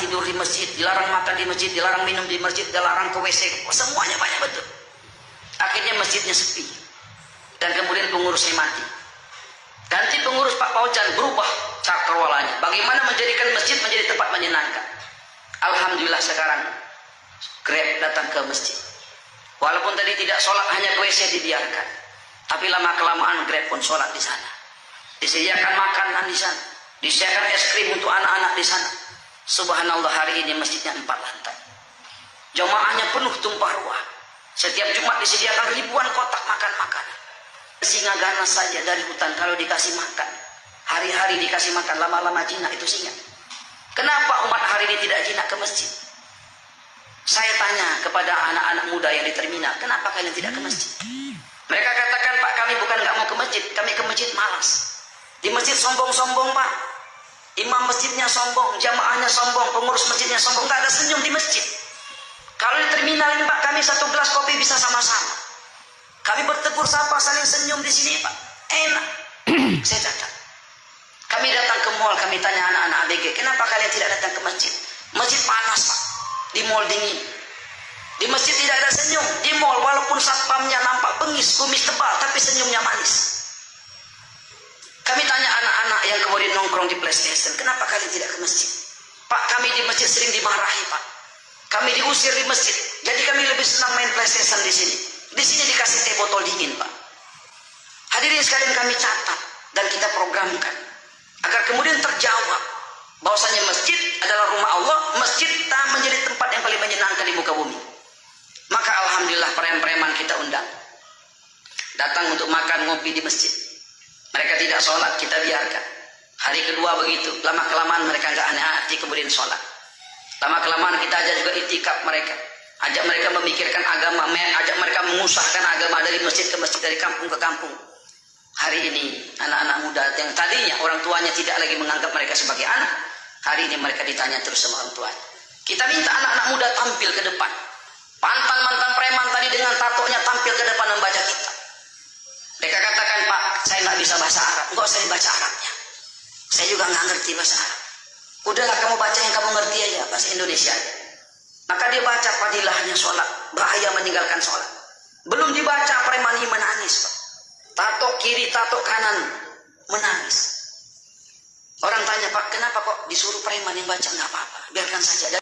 tidur di masjid, dilarang makan di masjid, dilarang minum di masjid, dilarang ke WC, semuanya banyak betul. Akhirnya masjidnya sepi. Dan kemudian pengurusnya mati. Ganti pengurus Pak Paujan berubah cakrawalanya. Bagaimana menjadikan masjid menjadi tempat menyenangkan. Alhamdulillah sekarang Grab datang ke masjid. Walaupun tadi tidak sholat hanya ke WC dibiarkan. Tapi lama kelamaan Grab pun sholat di sana. Disediakan makanan di sana. Disediakan es krim untuk anak-anak di sana. Subhanallah hari ini masjidnya empat lantai. Jamaahnya penuh tumpah ruah. Setiap Jumat disediakan ribuan kotak makan makanan. Singa ganas saja dari hutan kalau dikasih makan. Hari-hari dikasih makan, lama-lama jinak itu singa. Kenapa umat hari ini tidak jinak ke masjid? Saya tanya kepada anak-anak muda yang di terminal, kenapa kalian tidak ke masjid? Mereka katakan, Pak kami bukan nggak mau ke masjid, kami ke masjid malas. Di masjid sombong-sombong Pak. Imam masjidnya sombong, jamaahnya sombong, pengurus masjidnya sombong, nggak ada senyum di masjid. Kalau di terminal ini Pak, kami satu gelas kopi bisa sama-sama. Kami bertegur sapa, saling senyum di sini Pak. Enak. Saya catat. Kami datang ke mall, kami tanya anak-anak ABG, kenapa kalian tidak datang ke masjid? Masjid panas Pak, di mall dingin. Di masjid tidak ada senyum. Di mall walaupun satpamnya nampak bengis, kumis tebal, tapi senyumnya manis. Kami tanya nongkrong di PlayStation, kenapa kalian tidak ke masjid? Pak, kami di masjid sering dimarahi, Pak. Kami diusir di masjid. Jadi kami lebih senang main PlayStation di sini. Di sini dikasih teh botol dingin, Pak. Hadirin sekalian kami catat dan kita programkan agar kemudian terjawab bahwasanya masjid adalah rumah Allah, masjid tak menjadi tempat yang paling menyenangkan di muka bumi. Maka alhamdulillah preman-preman kita undang. Datang untuk makan ngopi di masjid. Mereka tidak sholat, kita biarkan. Hari kedua begitu, lama kelamaan mereka nggak aneh hati kemudian sholat. Lama kelamaan kita ajak juga itikaf mereka. Ajak mereka memikirkan agama, ajak mereka mengusahkan agama dari masjid ke masjid, dari kampung ke kampung. Hari ini anak-anak muda yang tadinya orang tuanya tidak lagi menganggap mereka sebagai anak, hari ini mereka ditanya terus sama orang tuanya. Kita minta anak-anak muda tampil ke depan. Pantan-mantan preman Saya juga nggak ngerti bahasa Arab. Udahlah kamu baca yang kamu ngerti aja, bahasa Indonesia. Maka dia baca padilahnya sholat. Bahaya meninggalkan sholat. Belum dibaca preman ini menangis, Pak. Tato kiri, tato kanan. Menangis. Orang tanya, Pak, kenapa kok disuruh preman yang baca? Nggak apa-apa. Biarkan saja.